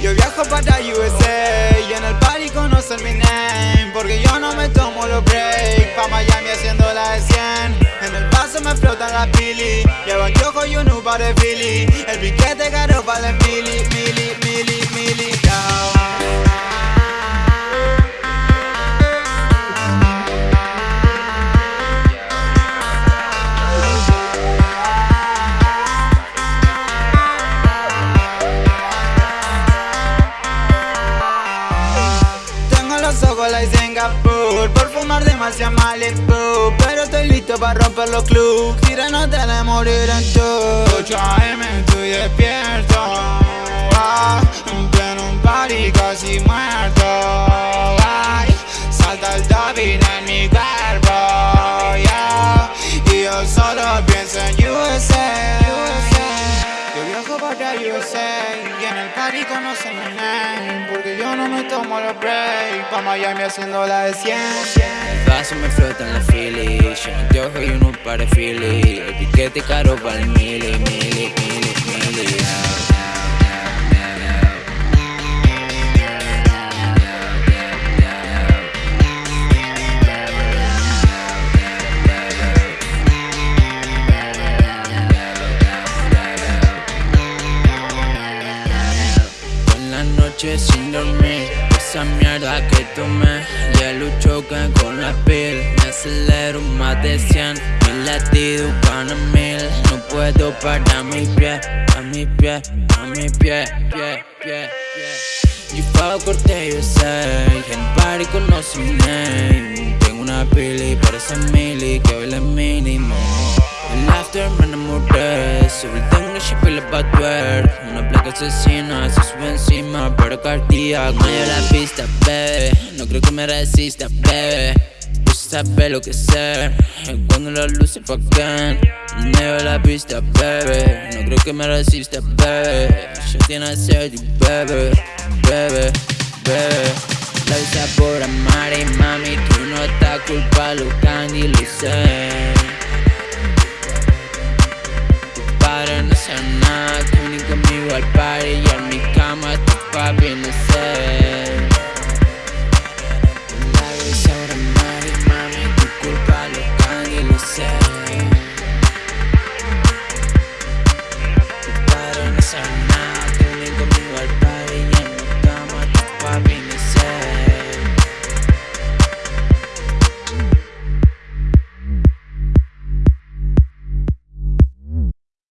Yo viajo para USA y en el party conocen mi name Porque yo no me tomo los breaks Pa' Miami haciendo la de 100 En el paso me flotan las pili. Llevo anteojo y un par de Philly. El piquete caro vale mili, mili, Ojos like Singapur. Por fumar demasiado Malibu. Pero estoy listo para romper los clubs. Tira no te de morir en tu 8 AM estoy despierto. Ah, En pleno un party casi muerto. Ay, Salta el David en mi cuerpo. Yeah, Y yo solo pienso en USA yo viajo para USA y en el party conocen Porque yo no me tomo los breaks. Pa' Miami haciendo la de 100 El vaso me flota en la Philly Yo no te ojo y uno para Philly. El piquete caro para el mili, mili, mili, mili En sin dormir. Esa mierda que tomé Ya lucho que con la piel. Me acelero más de 100 Mil latidos para mil. No puedo parar mi pie A mi pie, a mi pie, pie, pie, pie. Yo pago corte, yo sé En party conoce mi name Tengo una pili, parece mili Que baila mínimo el after me enamoré Sobre tengo chip y la twerk Una placa asesina, se sube encima Pero cardíaco. Medio la pista, bebé. No creo que me resista, bebé. Tú sabes lo que sé Cuando la luz se apagan Medio de la pista, bebé. No creo que me resista, bebé. Ya tiene sed, bebé Bebé, bebé. La visa por amar y mami. Tú no estás culpa, lo candy, lo sé padre no sé nada Que vení conmigo al party y en mi cama tu papi no sé